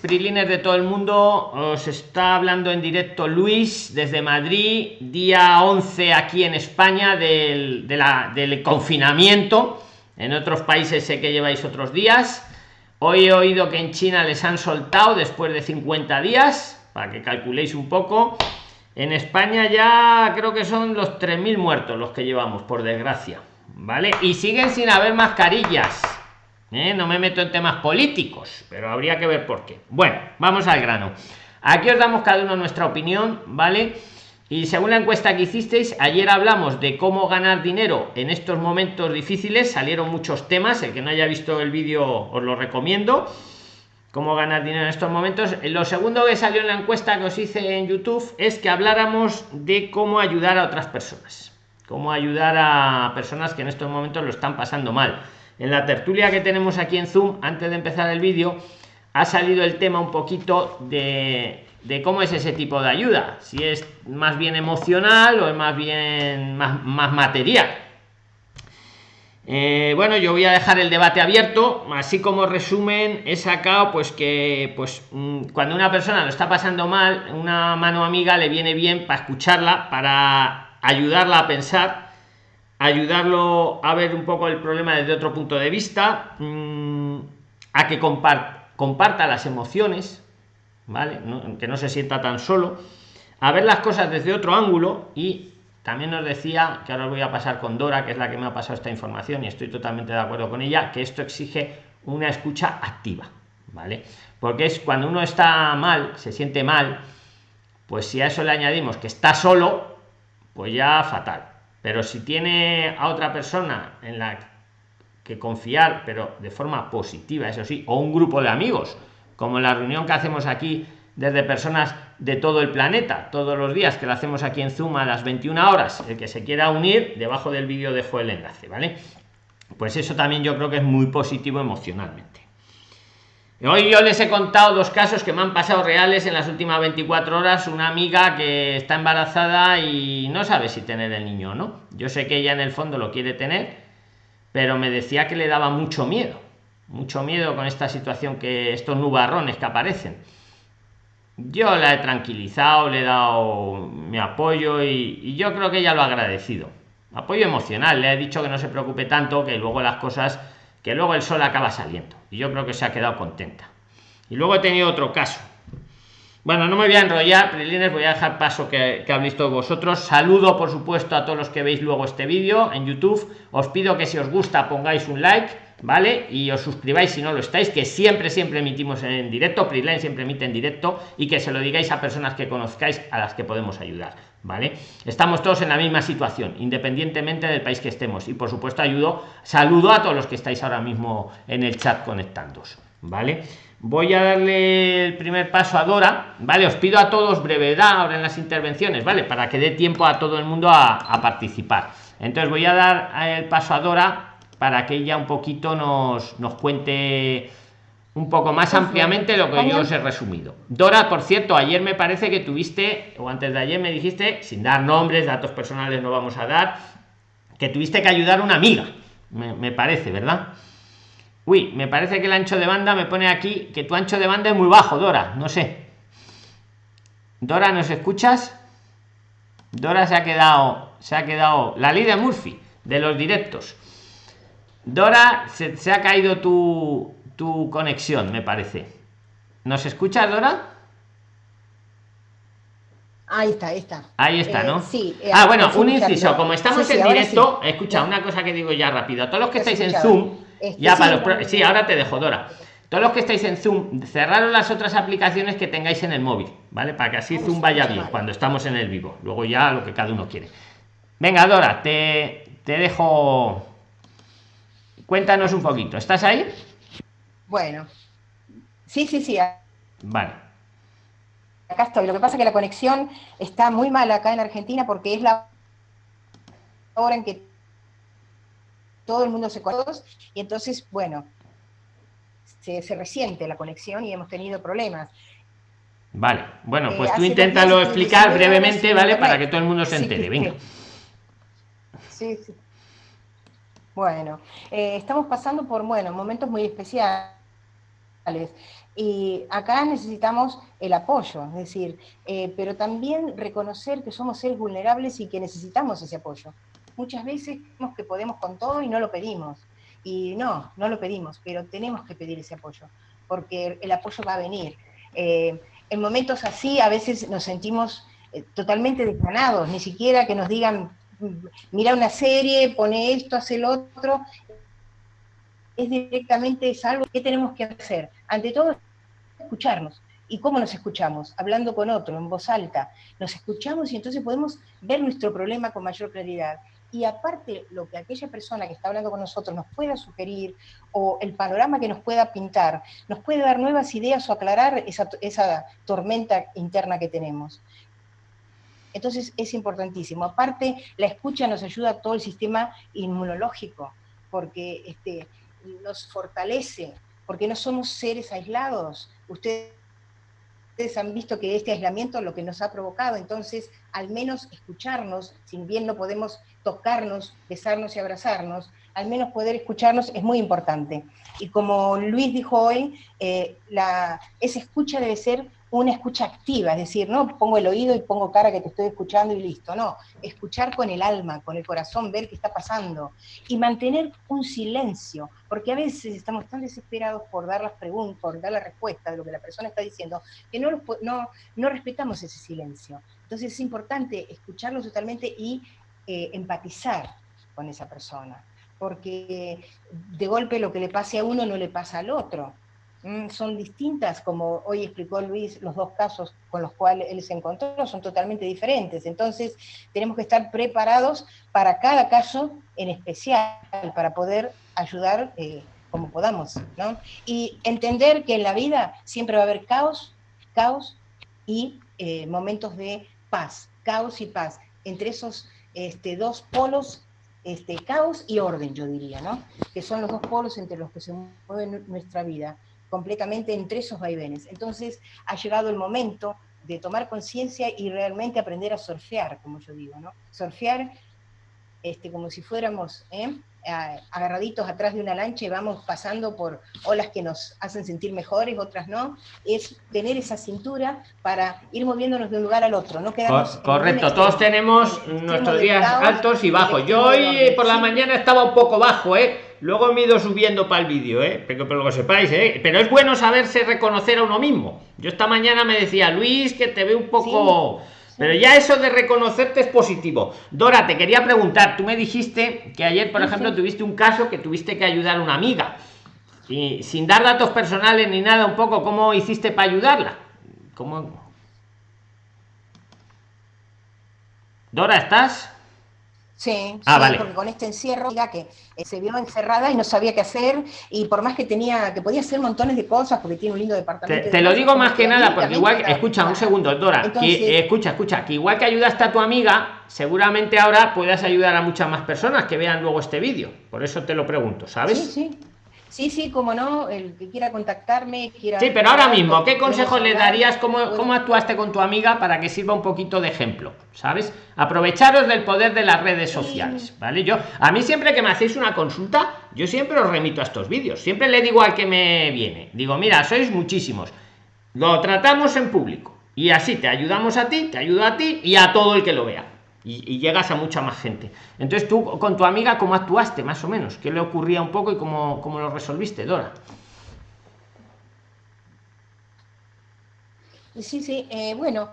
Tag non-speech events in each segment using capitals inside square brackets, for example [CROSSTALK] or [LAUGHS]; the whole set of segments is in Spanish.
Prilines de todo el mundo, os está hablando en directo Luis desde Madrid, día 11 aquí en España del, del confinamiento. En otros países sé que lleváis otros días. Hoy he oído que en China les han soltado después de 50 días, para que calculéis un poco. En España ya creo que son los 3.000 muertos los que llevamos, por desgracia. ¿Vale? Y siguen sin haber mascarillas ¿eh? no me meto en temas políticos pero habría que ver por qué. Bueno vamos al grano. Aquí os damos cada uno nuestra opinión vale y según la encuesta que hicisteis ayer hablamos de cómo ganar dinero en estos momentos difíciles. Salieron muchos temas. El que no haya visto el vídeo os lo recomiendo. Cómo ganar dinero en estos momentos. Lo segundo que salió en la encuesta que os hice en youtube es que habláramos de cómo ayudar a otras personas. Cómo ayudar a personas que en estos momentos lo están pasando mal en la tertulia que tenemos aquí en Zoom, antes de empezar el vídeo, ha salido el tema un poquito de, cómo es ese tipo de ayuda. Si es más bien emocional o es más bien más, material. Eh, bueno, yo voy a dejar el debate abierto, así como resumen he sacado pues que pues mm, cuando una persona lo está pasando mal, una mano amiga le viene bien para escucharla, para ayudarla a pensar ayudarlo a ver un poco el problema desde otro punto de vista, mm, a que comparta, las emociones, ¿vale? que no se sienta tan solo, a ver las cosas desde otro ángulo y también nos decía, que ahora voy a pasar con Dora, que es la que me ha pasado esta información y estoy totalmente de acuerdo con ella, que esto exige una escucha activa, ¿vale? Porque es cuando uno está mal, se siente mal, pues si a eso le añadimos que está solo, pues ya fatal pero si tiene a otra persona en la que confiar pero de forma positiva eso sí o un grupo de amigos como la reunión que hacemos aquí desde personas de todo el planeta todos los días que lo hacemos aquí en zoom a las 21 horas el que se quiera unir debajo del vídeo dejo el enlace vale pues eso también yo creo que es muy positivo emocionalmente Hoy yo les he contado dos casos que me han pasado reales en las últimas 24 horas. Una amiga que está embarazada y no sabe si tener el niño o no. Yo sé que ella en el fondo lo quiere tener, pero me decía que le daba mucho miedo. Mucho miedo con esta situación que estos nubarrones que aparecen. Yo la he tranquilizado, le he dado mi apoyo y, y yo creo que ella lo ha agradecido. Apoyo emocional, le he dicho que no se preocupe tanto, que luego las cosas que luego el sol acaba saliendo y yo creo que se ha quedado contenta. Y luego he tenido otro caso. Bueno no me voy a enrollar prilines voy a dejar paso que, que habéis todos vosotros. Saludo por supuesto a todos los que veis luego este vídeo en youtube. Os pido que si os gusta pongáis un like vale y os suscribáis si no lo estáis que siempre siempre emitimos en directo Prilines siempre emite en directo y que se lo digáis a personas que conozcáis a las que podemos ayudar vale estamos todos en la misma situación independientemente del país que estemos. Y por supuesto ayudo saludo a todos los que estáis ahora mismo en el chat conectándoos vale voy a darle el primer paso a Dora vale os pido a todos brevedad ahora en las intervenciones vale para que dé tiempo a todo el mundo a, a participar. Entonces voy a dar el paso a Dora para que ella un poquito nos, nos cuente un poco más ampliamente lo que yo os he resumido. Dora, por cierto, ayer me parece que tuviste, o antes de ayer me dijiste, sin dar nombres, datos personales no vamos a dar, que tuviste que ayudar a una amiga, me, parece, ¿verdad? Uy, me parece que el ancho de banda me pone aquí que tu ancho de banda es muy bajo, Dora, no sé. Dora, ¿nos escuchas? Dora se ha quedado, se ha quedado la ley de Murphy de los directos. Dora, se ha caído tu, tu conexión, me parece. ¿Nos escuchas, Dora? Ahí está, ahí está. Ahí está, ¿no? Eh, sí. Eh, ah, bueno, un inciso. Como estamos en directo, escucha una cosa que digo ya rápido. Todos los que estáis en Zoom, este, ya para los. Sí, ahora te dejo, Dora. Todos los que estáis en Zoom, cerraron las otras aplicaciones que tengáis en el móvil, ¿vale? Para que así Zoom vaya bien cuando estamos en el vivo. Luego ya lo que cada uno quiere. Venga, Dora, te, te dejo. Cuéntanos un poquito. ¿Estás ahí? Bueno, sí, sí, sí. Vale. Acá estoy. Lo que pasa es que la conexión está muy mal acá en Argentina porque es la hora en que todo el mundo se conoce y entonces, bueno, se, resiente la conexión y hemos tenido problemas. Vale, bueno, pues eh, tú inténtalo explicar brevemente, ¿vale? Para que todo el mundo se entere, venga. Sí, sí. Bueno, eh, estamos pasando por, bueno, momentos muy especiales Y acá necesitamos el apoyo, es decir, eh, pero también reconocer que somos seres vulnerables y que necesitamos ese apoyo. Muchas veces creemos que podemos con todo y no lo pedimos. Y no, no lo pedimos, pero tenemos que pedir ese apoyo, porque el apoyo va a venir. Eh, en momentos así a veces nos sentimos totalmente desganados, ni siquiera que nos digan, mira una serie, pone esto, hace lo otro, es directamente es algo que tenemos que hacer. Ante todo, escucharnos. ¿Y cómo nos escuchamos? Hablando con otro, en voz alta. Nos escuchamos y entonces podemos ver nuestro problema con mayor claridad. Y aparte, lo que aquella persona que está hablando con nosotros nos pueda sugerir o el panorama que nos pueda pintar, nos puede dar nuevas ideas o aclarar esa tormenta interna que tenemos. Entonces es importantísimo. Aparte, la escucha nos ayuda a todo el sistema inmunológico, porque este, nos fortalece, porque no somos seres aislados. Ustedes han visto que este aislamiento lo que nos ha provocado, entonces al menos escucharnos, si bien no podemos tocarnos, besarnos y abrazarnos, al menos poder escucharnos es muy importante. Y como Luis dijo hoy, eh, esa escucha debe ser una escucha activa, es decir, no pongo el oído y pongo cara que te estoy escuchando y listo, no, escuchar con el alma, con el corazón, ver qué está pasando y mantener un silencio, porque a veces estamos tan desesperados por dar las preguntas, por dar la respuesta de lo que la persona está diciendo, que no, respetamos ese silencio. Entonces es importante escucharlo totalmente y eh, empatizar con esa persona, porque de golpe lo que le pase a uno no le pasa al otro. Mm, son distintas, como hoy explicó Luis, los dos casos con los cuales él se encontró son totalmente diferentes. Entonces, tenemos que estar preparados para cada caso en especial, para poder ayudar eh, como podamos. Y entender que en la vida siempre va a haber caos, caos y eh, momentos de paz, caos y paz. Entre esos este, dos polos este, caos y orden, yo diría, ¿no? Que son los dos polos entre los que se mueve nuestra vida completamente entre esos vaivenes. Entonces ha llegado el momento de tomar conciencia y realmente aprender a surfear, como yo digo, ¿no? Surfear este, como si fuéramos ¿eh? agarraditos atrás de una lancha y vamos pasando por olas que nos hacen sentir mejores, otras no, es tener esa cintura para ir moviéndonos de un lugar al otro, no Correcto, todos tenemos nuestros días altos y bajos. Yo hoy por la mañana estaba un poco bajo, ¿eh? Luego me he ido subiendo para el vídeo, ¿eh? Pero, pero lo sepáis, ¿eh? Pero es bueno saberse reconocer a uno mismo. Yo esta mañana me decía, Luis, que te ve un poco... Pero ya eso de reconocerte es positivo. Dora, te quería preguntar, tú me dijiste que ayer, por ejemplo, tuviste un caso que tuviste que ayudar a una amiga. Y sin dar datos personales ni nada, un poco, ¿cómo hiciste para ayudarla? ¿Cómo? Dora, ¿estás? Sí, ah, vale. porque con este encierro, ya que eh, se vio encerrada y no sabía qué hacer, y por más que tenía, que podía hacer montones de cosas, porque tiene un lindo departamento. Te, lo digo más que nada, porque igual, escucha, un segundo, Dora, que, escucha, escucha, que igual que ayudaste a tu amiga, seguramente ahora puedas ayudar a muchas más personas que vean luego este vídeo. Por eso te lo pregunto, ¿sabes? Sí, sí. Sí, sí, como no, el que quiera contactarme, quiera... Sí, pero ahora mismo, ¿qué consejos le darías? ¿Cómo, ¿Cómo actuaste con tu amiga para que sirva un poquito de ejemplo? ¿Sabes? Aprovecharos del poder de las redes sociales, ¿vale? Yo, a mí siempre que me hacéis una consulta, yo siempre os remito a estos vídeos. Siempre le digo al que me viene, digo, mira, sois muchísimos. Lo tratamos en público. Y así te ayudamos a ti, te ayudo a ti y a todo el que lo vea y, llegas a mucha más gente. Entonces tú con tu amiga, ¿cómo actuaste más o menos? ¿Qué le ocurría un poco y cómo, cómo lo resolviste, Dora? Sí, sí, eh, bueno,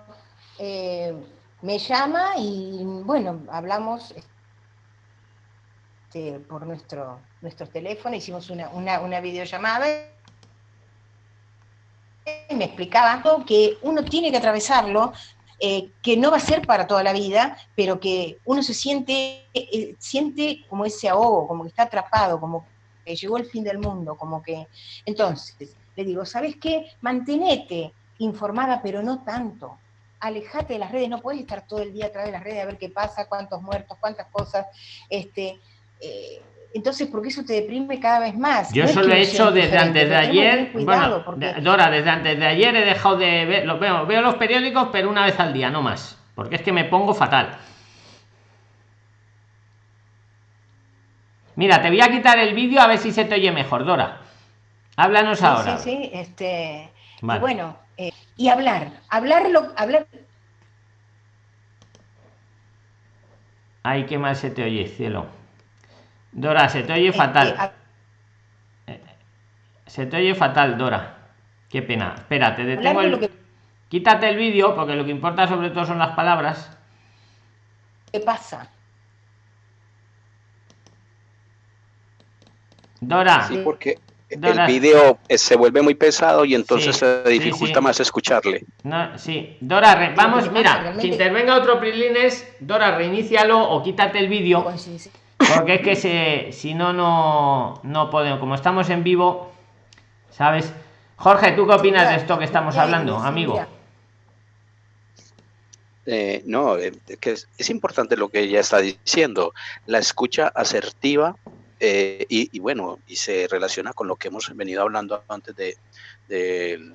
eh, me llama y bueno, hablamos este, por nuestro, nuestro teléfono, hicimos una, una, una videollamada y me explicaba que uno tiene que atravesarlo eh, que no va a ser para toda la vida, pero que uno se siente, eh, siente como ese ahogo, como que está atrapado, como que llegó el fin del mundo, como que... Entonces, le digo, ¿sabes qué? Mantenete informada, pero no tanto. Alejate de las redes, no puedes estar todo el día atrás de las redes a ver qué pasa, cuántos muertos, cuántas cosas. Este, eh, entonces, porque eso te deprime cada vez más. Yo eso lo he hecho desde antes de ayer. Bueno, Dora, desde antes de ayer he dejado de ver, lo veo, veo los periódicos, pero una vez al día, no más. Porque es que me pongo fatal. Mira, te voy a quitar el vídeo a ver si se te oye mejor, Dora. Háblanos ahora. Sí, sí, este, Y bueno, eh, y hablar, hablarlo, hablar. Ay, qué mal se te oye, cielo. Dora, se te oye fatal. Se te oye fatal, Dora. Qué pena. Espérate, detengo el... Quítate el vídeo, porque lo que importa sobre todo son las palabras. ¿Qué pasa? Dora. Sí, porque el vídeo eh, se vuelve muy pesado y entonces se dificulta más escucharle. No, sí, Dora, vamos, mira, si intervenga otro Prilines, Dora, reinícialo o quítate el vídeo. Pues porque es que se, si no, no, no podemos. Como estamos en vivo, ¿sabes? Jorge, ¿tú qué opinas de esto que estamos hablando, amigo? Eh, no, eh, es, importante lo que ella está diciendo. La escucha asertiva eh, y, bueno, y se relaciona con lo que hemos venido hablando antes de, del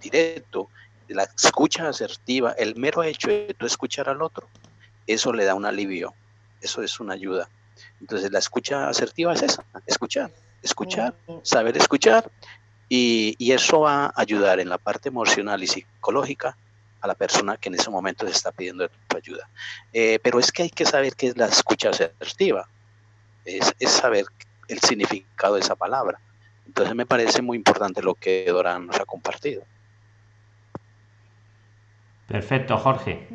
directo, la escucha asertiva, el mero hecho de tú escuchar al otro, eso le da un alivio, eso es una ayuda. Entonces la escucha asertiva es esa, escuchar, escuchar, saber escuchar, y, y eso va a ayudar en la parte emocional y psicológica a la persona que en ese momento se está pidiendo tu ayuda. Eh, pero es que hay que saber qué es la escucha asertiva, es, es, saber el significado de esa palabra. Entonces me parece muy importante lo que Dora nos ha compartido. Perfecto, Jorge.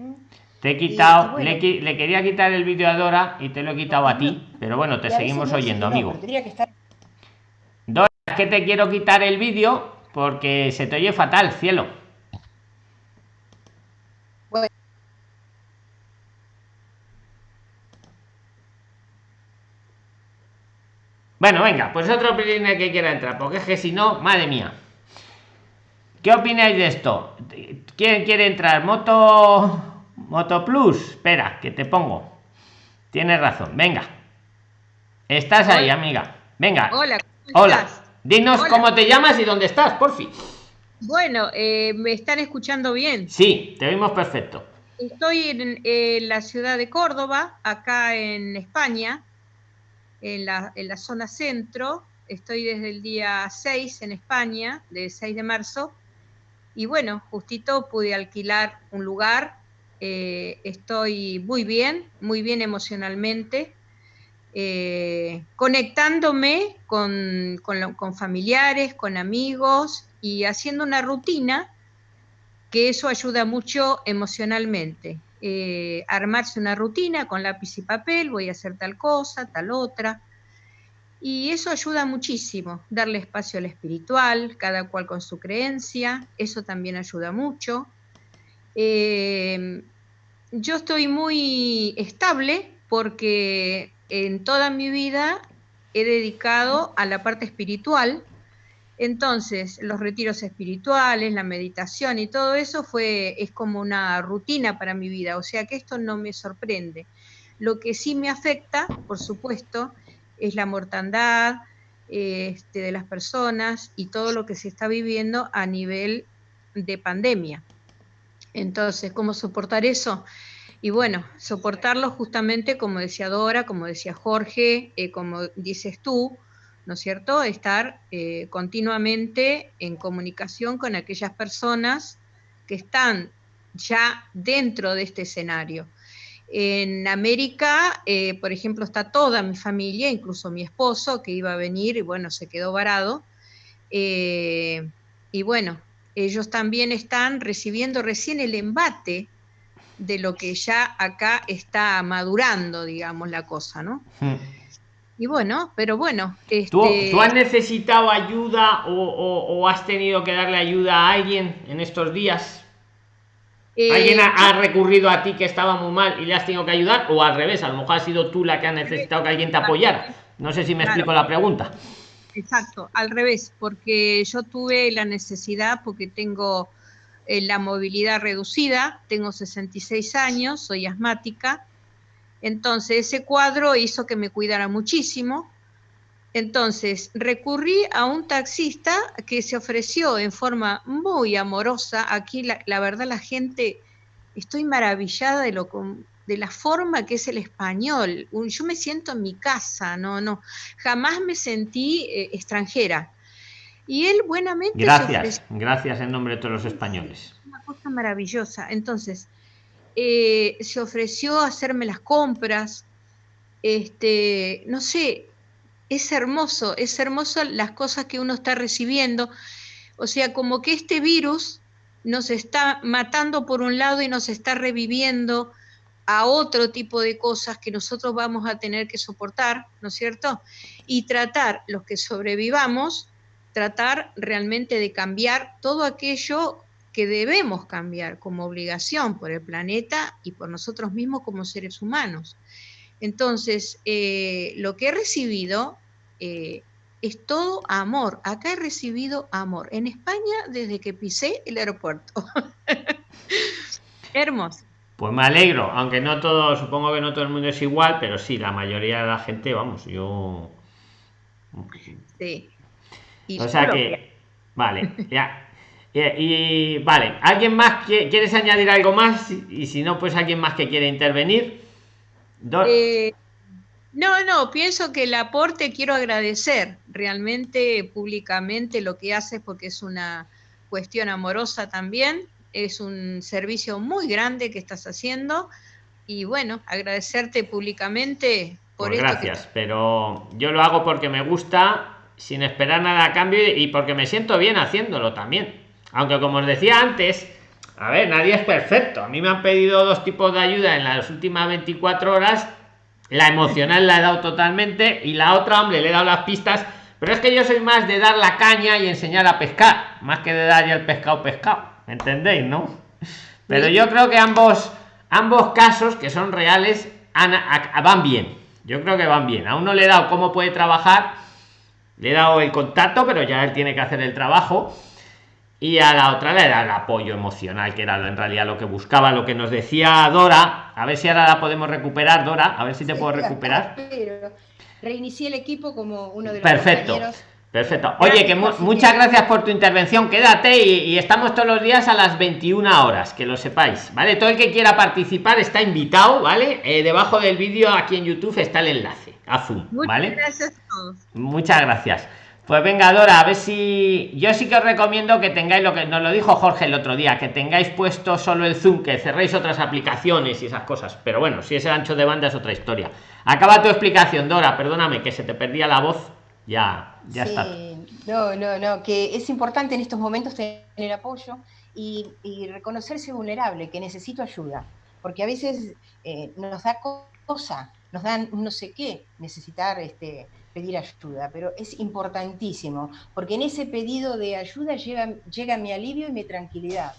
Te he quitado, le, le, quería quitar el vídeo a Dora y te lo he quitado a ti, pero bueno, te seguimos oyendo, amigo. Dora, es que te quiero quitar el vídeo porque se te oye fatal, cielo. Bueno, venga, pues otro opinión que quiera entrar, porque es que si no, madre mía. ¿Qué opináis de esto? ¿Quién quiere entrar? Moto Moto Plus. Espera, que te pongo. Tienes razón. Venga. Estás ahí, amiga. Venga. Hola. Hola. Dinos cómo te llamas y dónde estás, por fin. Bueno, eh, ¿me están escuchando bien? Sí, te oímos perfecto. Estoy en, la ciudad de Córdoba, acá en España, en la, en la zona centro. Estoy desde el día 6 en España, del 6 de marzo. Y bueno, justito pude alquilar un lugar. Eh, estoy muy bien, muy bien emocionalmente. Eh, conectándome con, con, familiares, con amigos y haciendo una rutina que eso ayuda mucho emocionalmente. Eh, armarse una rutina con lápiz y papel, voy a hacer tal cosa, tal otra. Y eso ayuda muchísimo, darle espacio al espiritual, cada cual con su creencia, eso también ayuda mucho. Eh, yo estoy muy estable porque en toda mi vida he dedicado a la parte espiritual, entonces, los retiros espirituales, la meditación y todo eso fue, es como una rutina para mi vida, o sea que esto no me sorprende. Lo que sí me afecta, por supuesto, es la mortandad este, de las personas y todo lo que se está viviendo a nivel de pandemia. Entonces, ¿cómo soportar eso? Y bueno, soportarlo justamente como decía Dora, como decía Jorge, eh, como dices tú, ¿no es cierto? Estar eh, continuamente en comunicación con aquellas personas que están ya dentro de este escenario. En América, eh, por ejemplo, está toda mi familia, incluso mi esposo, que iba a venir y bueno, se quedó varado. Y bueno, ellos también están recibiendo recién el embate de lo que ya acá está madurando, digamos, la cosa, ¿no? Hmm. Y bueno, pero bueno. ¿Tú, este has necesitado ayuda o, has tenido que darle ayuda a alguien en estos días? Eh, ¿Alguien ha, recurrido a ti que estaba muy mal y le has tenido que ayudar? ¿O al revés? A lo mejor ha sido tú la que ha necesitado que alguien te apoyara. No sé si me explico la pregunta. Exacto, al revés, porque yo tuve la necesidad, porque tengo eh, la movilidad reducida, tengo 66 años, soy asmática entonces, ese cuadro hizo que me cuidara muchísimo. Entonces, recurrí a un taxista que se ofreció en forma muy amorosa. Aquí, la, verdad, la gente, estoy maravillada de, lo, de la forma que es el español. Yo me siento en mi casa, no, no, jamás me sentí eh, extranjera. Y él buenamente... Gracias, gracias en nombre de todos los españoles. Una cosa maravillosa. Entonces, eh, se ofreció a hacerme las compras, este, no sé, es hermoso, es hermoso las cosas que uno está recibiendo. O sea, como que este virus nos está matando por un lado y nos está reviviendo a otro tipo de cosas que nosotros vamos a tener que soportar, ¿no es cierto? Y tratar, los que sobrevivamos, tratar realmente de cambiar todo aquello que debemos cambiar como obligación por el planeta y por nosotros mismos como seres humanos. Entonces, eh, lo que he recibido eh, es todo amor. Acá he recibido amor. En España, desde que pisé el aeropuerto. [LAUGHS] Hermoso. Pues me alegro, aunque no todo, supongo que no todo el mundo es igual, pero sí, la mayoría de la gente, vamos, yo. Sí. o sea que, vale, ya. Y, vale, ¿alguien más quieres añadir algo más? Y si no, pues alguien más que quiere intervenir. Eh, no, no, pienso que el aporte quiero agradecer realmente públicamente lo que haces porque es una cuestión amorosa también es un servicio muy grande que estás haciendo y bueno, agradecerte públicamente por pues Gracias, pero yo lo hago porque me gusta, sin esperar nada a cambio y porque me siento bien haciéndolo también. Aunque como os decía antes, a ver, nadie es perfecto. A mí me han pedido dos tipos de ayuda en las últimas 24 horas. La emocional la he dado totalmente y la otra, hombre, le he dado las pistas. Pero es que yo soy más de dar la caña y enseñar a pescar, más que de dar ya el pescado pescado entendéis no pero yo creo que ambos ambos casos que son reales van bien. Yo creo que van bien. A uno le he dado cómo puede trabajar le he dado el contacto pero ya él tiene que hacer el trabajo. Y a la otra le da el apoyo emocional que era en realidad lo que buscaba lo que nos decía Dora. A ver si ahora la podemos recuperar Dora. A ver si te puedo recuperar. reinicié el equipo como uno de los perfecto Perfecto. Oye, que muchas gracias por tu intervención. Quédate y, estamos todos los días a las 21 horas, que lo sepáis, ¿vale? Todo el que quiera participar está invitado, ¿vale? Eh, debajo del vídeo aquí en YouTube está el enlace azul, ¿vale? Muchas gracias a todos. Muchas gracias. Pues venga, Dora, a ver si. Yo sí que os recomiendo que tengáis lo que nos lo dijo Jorge el otro día, que tengáis puesto solo el Zoom, que cerréis otras aplicaciones y esas cosas. Pero bueno, si es el ancho de banda es otra historia. Acaba tu explicación, Dora, perdóname que se te perdía la voz ya, ya está. No, no, no, que es importante en estos momentos tener apoyo y, reconocerse vulnerable, que necesito ayuda, porque a veces eh, nos da cosa, nos dan no sé qué necesitar este, pedir ayuda, pero es importantísimo, porque en ese pedido de ayuda llega, llega mi alivio y mi tranquilidad.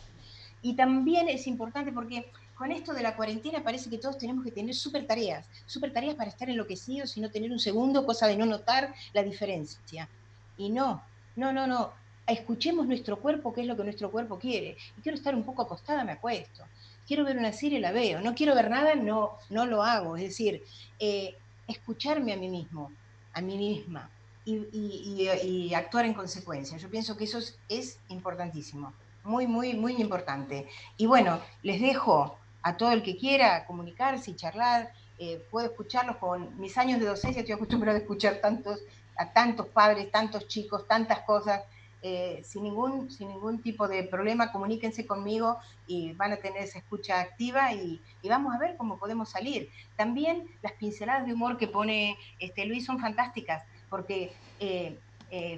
Y también es importante porque con esto de la cuarentena parece que todos tenemos que tener súper tareas, súper tareas para estar enloquecidos y no tener un segundo, cosa de no notar la diferencia. Y no, no, no, no. Escuchemos nuestro cuerpo, qué es lo que nuestro cuerpo quiere. Y quiero estar un poco acostada, me acuesto. Quiero ver una serie, la veo. No quiero ver nada, no, no lo hago. Es decir, eh, escucharme a mí mismo, a mí misma, y, actuar en consecuencia. Yo pienso que eso es importantísimo muy, muy, muy importante. Y bueno, les dejo a todo el que quiera comunicarse y charlar, eh, puedo escucharlos con mis años de docencia, estoy acostumbrado a escuchar tantos, a tantos padres, tantos chicos, tantas cosas, eh, sin, ningún, sin ningún tipo de problema, comuníquense conmigo y van a tener esa escucha activa y, vamos a ver cómo podemos salir. También las pinceladas de humor que pone este, Luis son fantásticas, porque eh,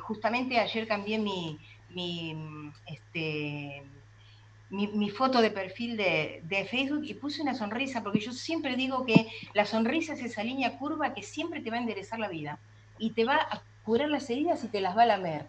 justamente ayer cambié mi, mi, este, mi, foto de perfil de, Facebook y puse una sonrisa, porque yo siempre digo que la sonrisa es esa línea curva que siempre te va a enderezar la vida y te va a curar las heridas y te las va a lamer.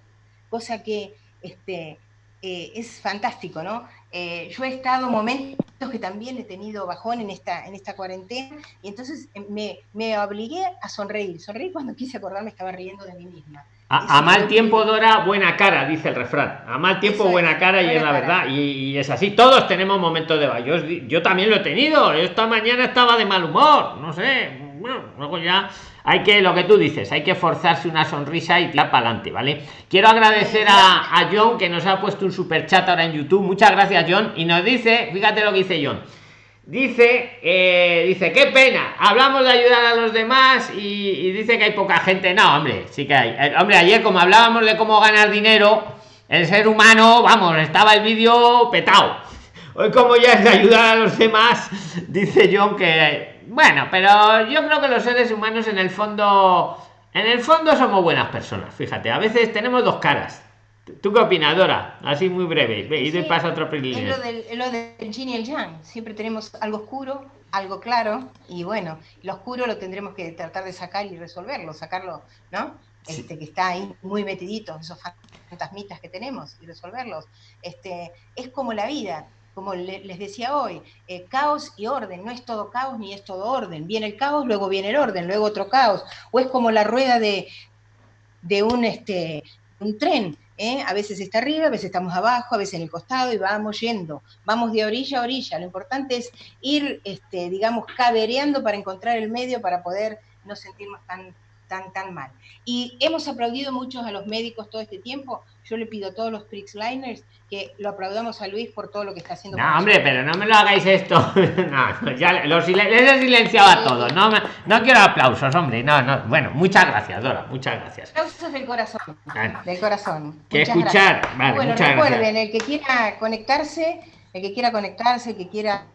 Cosa que este, eh, es fantástico, ¿no? Eh, yo he estado momentos que también he tenido bajón en esta, en esta cuarentena y entonces eh, me, me obligué a sonreír. Sonreír cuando quise acordarme estaba riendo de mí misma. A, mal tiempo, Dora, buena cara, dice el refrán. A mal tiempo, buena cara, y es la verdad. Y, es así. Todos tenemos momentos de baño. Yo, también lo he tenido. Esta mañana estaba de mal humor. No sé. Bueno, luego ya hay que, lo que tú dices, hay que forzarse una sonrisa y tirar para adelante, ¿vale? Quiero agradecer a, a John que nos ha puesto un super chat ahora en YouTube. Muchas gracias, John. Y nos dice, fíjate lo que dice John dice eh, dice qué pena hablamos de ayudar a los demás y, dice que hay poca gente no hombre sí que hay. Eh, hombre ayer como hablábamos de cómo ganar dinero el ser humano vamos estaba el vídeo petado hoy como ya es de ayudar a los demás [LAUGHS] dice John que bueno pero yo creo que los seres humanos en el fondo en el fondo somos buenas personas fíjate a veces tenemos dos caras ¿Tú qué opinas, Dora? Así muy breve. y sí, pasa otro Es lo del, lo del yin y el yang. Siempre tenemos algo oscuro, algo claro, y bueno, lo oscuro lo tendremos que tratar de sacar y resolverlo, sacarlo, ¿no? Este, que está ahí muy metidito, esos fantasmitas que tenemos, y resolverlos. Este, es como la vida, como les decía hoy, eh, caos y orden, no es todo caos ni es todo orden. Viene el caos, luego viene el orden, luego otro caos. O es como la rueda de, de un, este, un tren ¿eh? a veces está arriba, a veces estamos abajo, a veces en el costado y vamos yendo, vamos de orilla a orilla. Lo importante es ir, este, digamos, cabereando para encontrar el medio para poder no sentirnos tan, tan, tan mal. Y hemos aplaudido muchos a los médicos todo este tiempo. Yo le pido a todos los Liners que lo aplaudamos a Luis por todo lo que está haciendo. No, hombre, pero no me lo hagáis esto. [LAUGHS] no, ya los he silenciado a todos. No, no quiero aplausos, hombre. No, no. Bueno, muchas gracias, Dora. Muchas gracias. Aplausos del corazón. Del corazón. Que escuchar. Vale, bueno, recuerden, el que quiera conectarse, el que quiera conectarse, el que quiera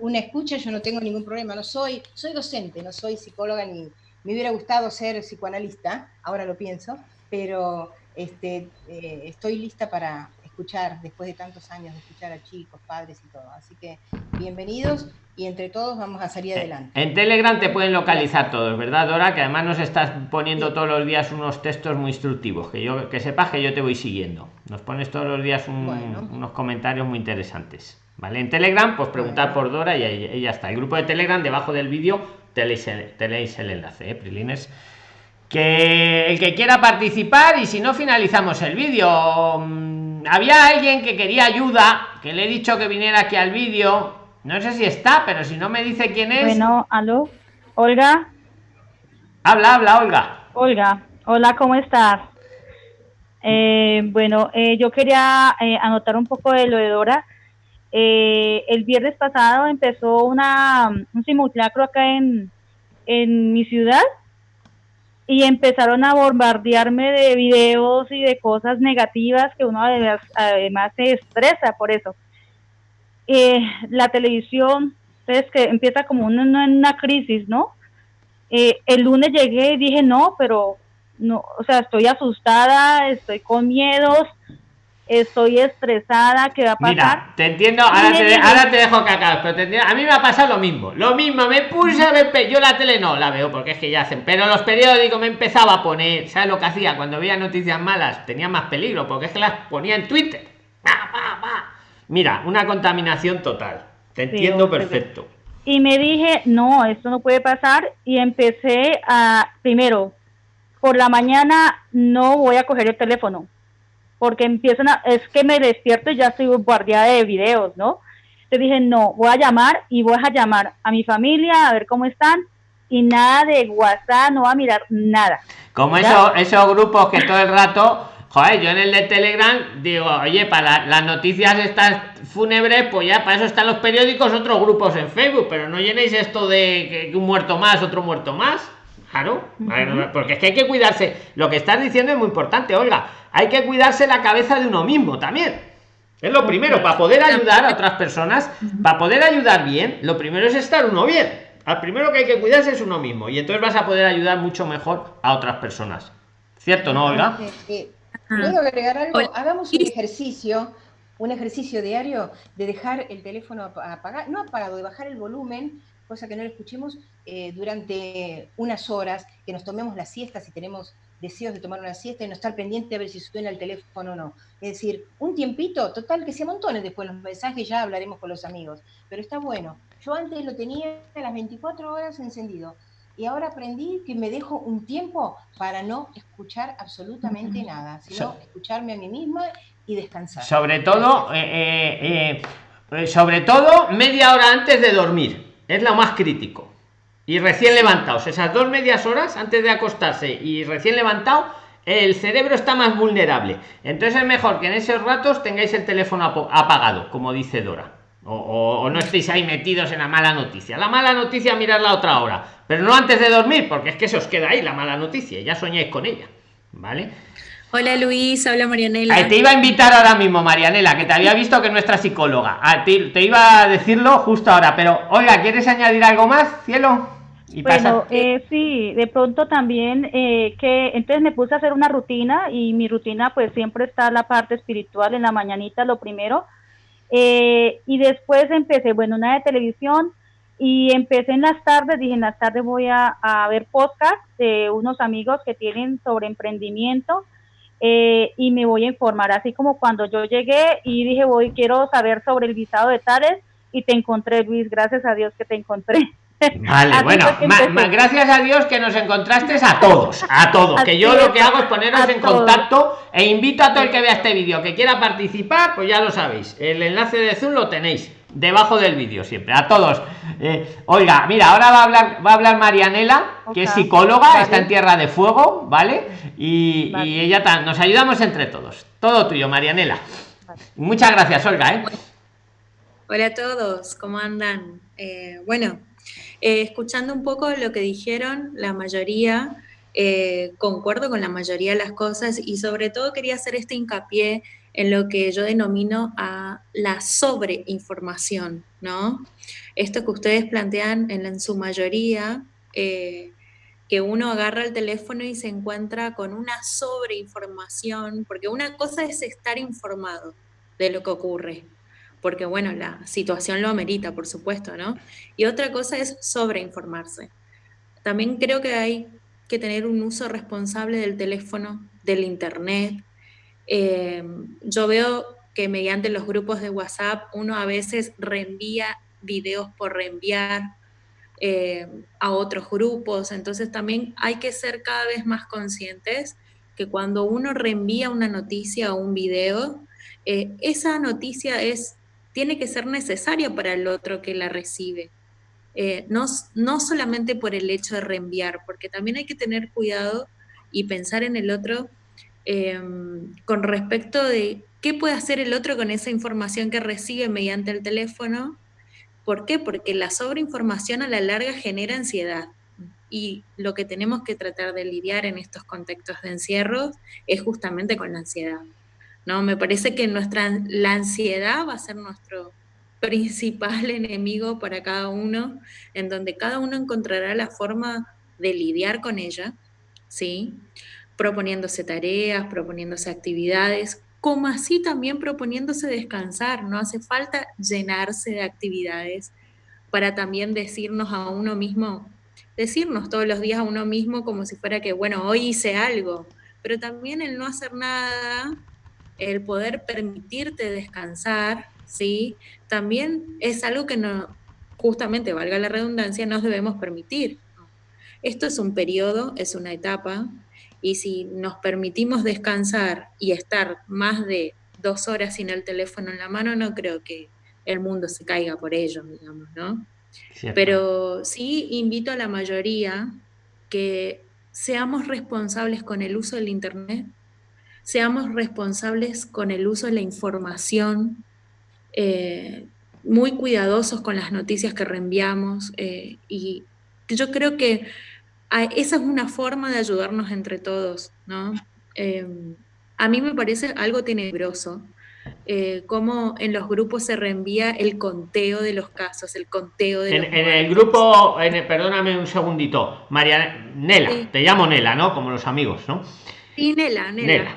una escucha, yo no tengo ningún problema. No soy, soy docente, no soy psicóloga ni me hubiera gustado ser psicoanalista, ahora lo pienso, pero este, eh, estoy lista para escuchar, después de tantos años de escuchar a chicos, padres y todo. Así que bienvenidos y entre todos vamos a salir adelante. En Telegram te pueden localizar todos, ¿verdad, Dora? Que además nos estás poniendo todos los días unos textos muy instructivos, que yo que sepas que yo te voy siguiendo. Nos pones todos los días unos comentarios muy interesantes. ¿Vale? En Telegram, pues preguntar por Dora y, y ya está. El grupo de Telegram debajo del vídeo tenéis el, enlace, ¿eh, Prilines? Que el que quiera participar y si no finalizamos el vídeo. Mm, había alguien que quería ayuda, que le he dicho que viniera aquí al vídeo. No sé si está, pero si no me dice quién es. Bueno, aló, Olga. Habla, habla, Olga. Olga, hola, ¿cómo estás? Eh, bueno, eh, yo quería eh, anotar un poco de lo de Dora. Eh, el viernes pasado empezó una, un simulacro acá en, mi ciudad y empezaron a bombardearme de videos y de cosas negativas que uno además, además se estresa por eso. Eh, la televisión, entonces que empieza como una, una crisis, ¿no? Eh, el lunes llegué y dije, no, pero no, o sea, estoy asustada, estoy con miedos, estoy estresada, ¿qué va a pasar? Mira, te entiendo, ahora te, ahora te dejo acabes, pero te entiendo, a mí me ha pasado lo mismo, lo mismo, me puse a ver, yo la tele no la veo porque es que ya hacen, pero los periódicos me empezaba a poner, ¿sabes lo que hacía? Cuando veía noticias malas tenía más peligro, porque es que las ponía en Twitter. Mira, una contaminación total, te entiendo perfecto. Y me dije, no, esto no puede pasar, y empecé a, primero, por la mañana no voy a coger el teléfono, porque empiezan a, es que me despierto y ya estoy guardiada de videos, ¿no? Te dije, no, voy a llamar y voy a llamar a mi familia a ver cómo están y nada de WhatsApp, no va a mirar nada. Como eso, esos grupos que todo el rato, joder, yo en el de Telegram digo, oye, para las noticias estas fúnebres, pues ya para eso están los periódicos, otros grupos en Facebook, pero no llenéis esto de que un muerto más, otro muerto más. Claro, porque es que hay que cuidarse. Lo que estás diciendo es muy importante, Olga. Hay que cuidarse la cabeza de uno mismo también. Es lo primero, para poder ayudar a otras personas, para poder ayudar bien, lo primero es estar uno bien. Al primero que hay que cuidarse es uno mismo. Y entonces vas a poder ayudar mucho mejor a otras personas. ¿Cierto, no, Olga? ¿Puedo agregar algo? Hagamos un ejercicio, un ejercicio diario de dejar el teléfono apagado, no apagado, de bajar el volumen cosa que no lo escuchemos eh, durante unas horas, que nos tomemos la siesta si tenemos deseos de tomar una siesta y no estar pendiente a ver si suena el teléfono o no. Es decir, un tiempito, total, que se amontonen después los mensajes, ya hablaremos con los amigos, pero está bueno. Yo antes lo tenía a las 24 horas encendido y ahora aprendí que me dejo un tiempo para no escuchar absolutamente nada, sino escucharme a mí misma y descansar. Sobre todo, eh, eh, sobre todo media hora antes de dormir es lo más crítico. Y recién levantados, esas dos medias horas antes de acostarse y recién levantado, el cerebro está más vulnerable. Entonces es mejor que en esos ratos tengáis el teléfono apagado, como dice Dora. O, no estéis ahí metidos en la mala noticia. La mala noticia, mirar la otra hora, pero no antes de dormir, porque es que se os queda ahí la mala noticia, ya soñáis con ella. ¿Vale? Hola Luis, habla Marianela. te iba a invitar ahora mismo, Marianela, que te había visto que nuestra psicóloga. Ah, te, iba a decirlo justo ahora, pero oiga, ¿quieres añadir algo más, cielo? Y bueno, eh, sí, de pronto también eh, que entonces me puse a hacer una rutina y mi rutina pues siempre está la parte espiritual en la mañanita, lo primero. Eh, y después empecé, bueno, una de televisión y empecé en las tardes, dije en las tardes voy a, a ver podcast de unos amigos que tienen sobre emprendimiento eh, y me voy a informar, así como cuando yo llegué y dije, voy, quiero saber sobre el visado de tales y te encontré, Luis, gracias a Dios que te encontré. Vale, bueno, gracias a Dios que nos encontraste a todos, a todos, que yo lo que hago es poneros en contacto e invito a todo el que vea este vídeo que quiera participar, pues ya lo sabéis, el enlace de Zoom lo tenéis debajo del vídeo siempre, a todos. Eh, oiga, mira, ahora va a hablar, va a hablar Marianela, que es psicóloga, está en Tierra de Fuego, ¿vale? Y, ella nos ayudamos entre todos. Todo tuyo, Marianela. Muchas gracias, Olga. ¿eh? Hola a todos, ¿cómo andan? Eh, bueno, escuchando un poco lo que dijeron, la mayoría, concuerdo con la mayoría de las cosas y sobre todo quería hacer este hincapié en lo que yo denomino a la sobreinformación, ¿no? Esto que ustedes plantean en, su mayoría, eh, que uno agarra el teléfono y se encuentra con una sobreinformación, porque una cosa es estar informado de lo que ocurre, porque bueno, la situación lo amerita, por supuesto, ¿no? Y otra cosa es sobreinformarse. También creo que hay que tener un uso responsable del teléfono, del internet, Em, yo veo que mediante los grupos de WhatsApp uno a veces reenvía videos por reenviar em, a otros grupos, entonces también hay que ser cada vez más conscientes que cuando uno reenvía una noticia o un video, eh, esa noticia es, tiene que ser necesaria para el otro que la recibe. Eh, no, no solamente por el hecho de reenviar, porque también hay que tener cuidado y pensar en el otro Em, con respecto de qué puede hacer el otro con esa información que recibe mediante el teléfono. ¿Por qué? Porque la sobreinformación a la larga genera ansiedad. Y lo que tenemos que tratar de lidiar en estos contextos de encierro es justamente con la ansiedad. ¿No? Me parece que nuestra, la ansiedad va a ser nuestro principal [LAUGHS] enemigo para cada uno, en donde cada uno encontrará la forma de lidiar con ella, ¿sí? proponiéndose tareas, proponiéndose actividades, como así también proponiéndose descansar. No hace falta llenarse de actividades para también decirnos a uno mismo, decirnos todos los días a uno mismo como si fuera que, bueno, hoy hice algo, pero también el no hacer nada, el poder permitirte descansar, ¿sí? También es algo que no, justamente, valga la redundancia, nos debemos permitir. Esto es un periodo, es una etapa, y si nos permitimos descansar y estar más de dos horas sin el teléfono en la mano, no creo que el mundo se caiga por ello, digamos, ¿no? Pero sí invito a la mayoría que seamos responsables con el uso del Internet, seamos responsables con el uso de la información, eh, muy cuidadosos con las noticias que reenviamos eh, y yo creo que esa es una forma de ayudarnos entre todos, ¿no? Em, a mí me parece algo tenebroso eh, cómo en los grupos se reenvía el conteo de los casos, el conteo de en, en el grupo, en perdóname un segundito, María Nela, te llamo Nela, ¿no? Como los amigos, ¿no? Sí, Nela, Nela.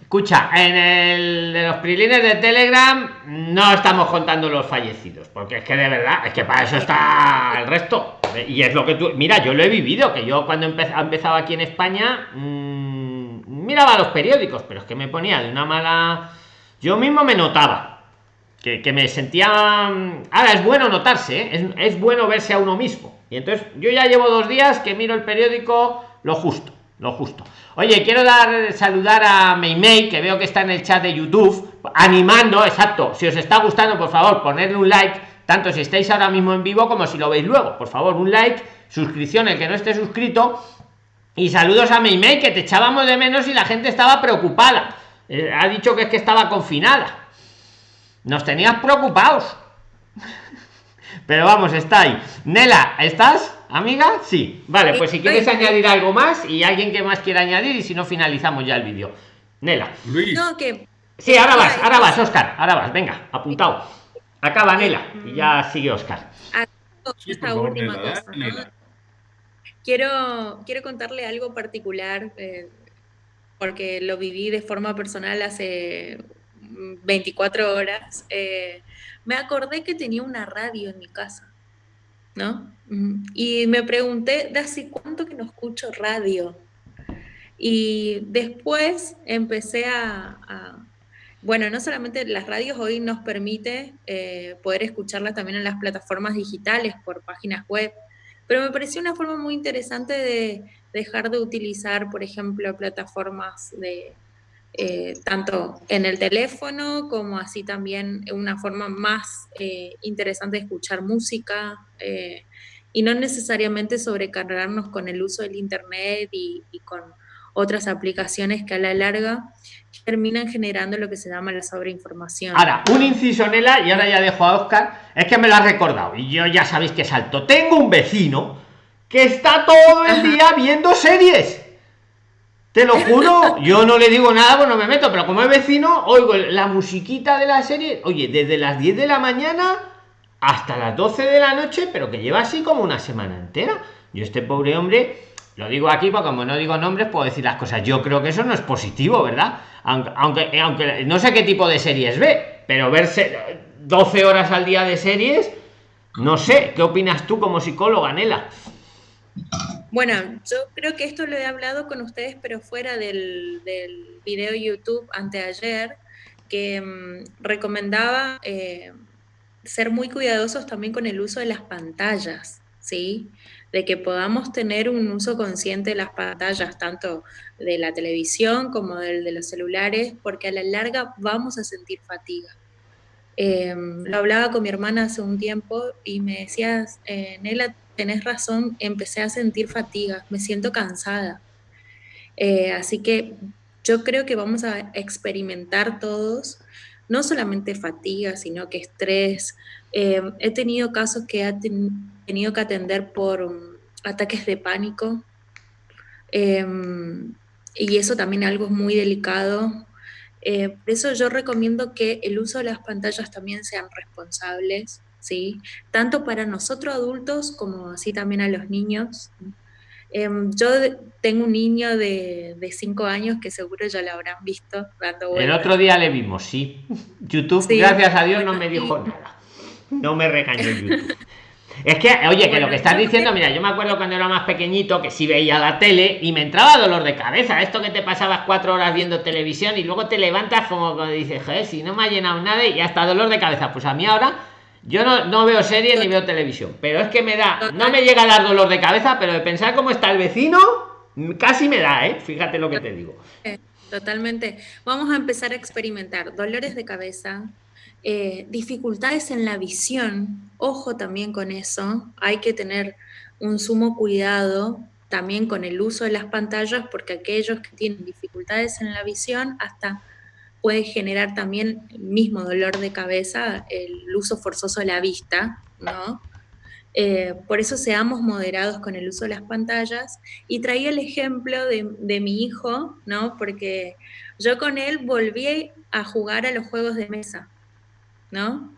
Escucha, en el de los prilines de Telegram no estamos contando los fallecidos, porque es que de verdad, es que para eso está el resto. Y es lo que tú, mira, yo lo he vivido, que yo cuando empezaba aquí en España mmm, miraba los periódicos, pero es que me ponía de una mala... Yo mismo me notaba, que, me sentía... Ahora es bueno notarse, ¿eh? es bueno verse a uno mismo. Y entonces yo ya llevo dos días que miro el periódico lo justo, lo justo. Oye, quiero dar saludar a Meimei, que veo que está en el chat de YouTube, animando, exacto. Si os está gustando, por favor, ponerle un like, tanto si estáis ahora mismo en vivo como si lo veis luego. Por favor, un like, suscripción el que no esté suscrito. Y saludos a Meimei, que te echábamos de menos y la gente estaba preocupada. Eh, ha dicho que es que estaba confinada. Nos tenías preocupados. [LAUGHS] Pero vamos, está ahí. Nela, ¿estás, amiga? Sí. Vale, pues si quieres añadir algo más y alguien que más quiera añadir y si no finalizamos ya el vídeo. Nela. Luis. No, que... Sí, ahora vas, ahora vas, Oscar. Ahora vas, venga, apuntado. Acaba Nela y ya sigue Oscar. Esta última cosa. Quiero, quiero contarle algo particular, eh, porque lo viví de forma personal hace 24 horas. Eh, me acordé que tenía una radio en mi casa, ¿no? Y me pregunté, ¿de hace cuánto que no escucho radio? Y después empecé a, bueno, no solamente las radios hoy nos permite eh, poder escucharlas también en las plataformas digitales por páginas web, pero me pareció una forma muy interesante de dejar de utilizar, por ejemplo, plataformas de eh, tanto en el teléfono como así también una forma más eh, interesante de escuchar música eh, y no necesariamente sobrecargarnos con el uso del internet y, y con otras aplicaciones que a la larga terminan generando lo que se llama la sobreinformación. Ahora, un inciso, Nela, y ahora ya dejo a Oscar, es que me lo ha recordado, y yo ya sabéis que salto. Tengo un vecino que está todo el día viendo series. Te lo juro, yo no le digo nada, pues no me meto, pero como es vecino, oigo la musiquita de la serie, oye, desde las 10 de la mañana hasta las 12 de la noche, pero que lleva así como una semana entera. Yo este pobre hombre, lo digo aquí porque como no digo nombres, puedo decir las cosas. Yo creo que eso no es positivo, ¿verdad? aunque, aunque, no sé qué tipo de series ve, pero verse 12 horas al día de series, no sé, ¿qué opinas tú como psicóloga, Nela? Bueno, yo creo que esto lo he hablado con ustedes, pero fuera del, video YouTube anteayer, que mm, recomendaba eh, ser muy cuidadosos también con el uso de las pantallas, ¿sí? de que podamos tener un uso consciente de las pantallas, tanto de la televisión como del de los celulares, porque a la larga vamos a sentir fatiga. Em, lo hablaba con mi hermana hace un tiempo y me decía, eh, Nela, tenés razón, empecé a sentir fatiga, me siento cansada. Eh, así que yo creo que vamos a experimentar todos, no solamente fatiga, sino que estrés. Em, he tenido casos que ha tenido que atender por um, ataques de pánico. Em, y eso también algo muy delicado. Eh, por eso yo recomiendo que el uso de las pantallas también sean responsables, ¿sí? Tanto para nosotros adultos como así también a los niños. Em, yo tengo un niño de 5 años que seguro ya lo habrán visto dando El otro día le vimos, sí. YouTube, gracias a Dios, no me dijo [LAUGHS] nada. No me regañó YouTube. Es que, oye, que lo que estás diciendo, mira, yo me acuerdo cuando era más pequeñito que sí veía la tele y me entraba dolor de cabeza. Esto que te pasabas cuatro horas viendo televisión y luego te levantas como cuando dices, joder, si no me ha llenado nada y hasta dolor de cabeza. Pues a mí ahora, yo no, no veo series ni veo televisión, pero es que me da, no me llega a dar dolor de cabeza, pero de pensar cómo está el vecino, casi me da, ¿eh? Fíjate lo que te digo. Totalmente. Vamos a empezar a experimentar dolores de cabeza, eh, dificultades en la visión, ojo también con eso, hay que tener un sumo cuidado también con el uso de las pantallas, porque aquellos que tienen dificultades en la visión hasta puede generar también el mismo dolor de cabeza el uso forzoso de la vista, ¿no? Eh, por eso seamos moderados con el uso de las pantallas. Y traía el ejemplo de, de, mi hijo, ¿no? Porque yo con él volví a jugar a los juegos de mesa. ¿no?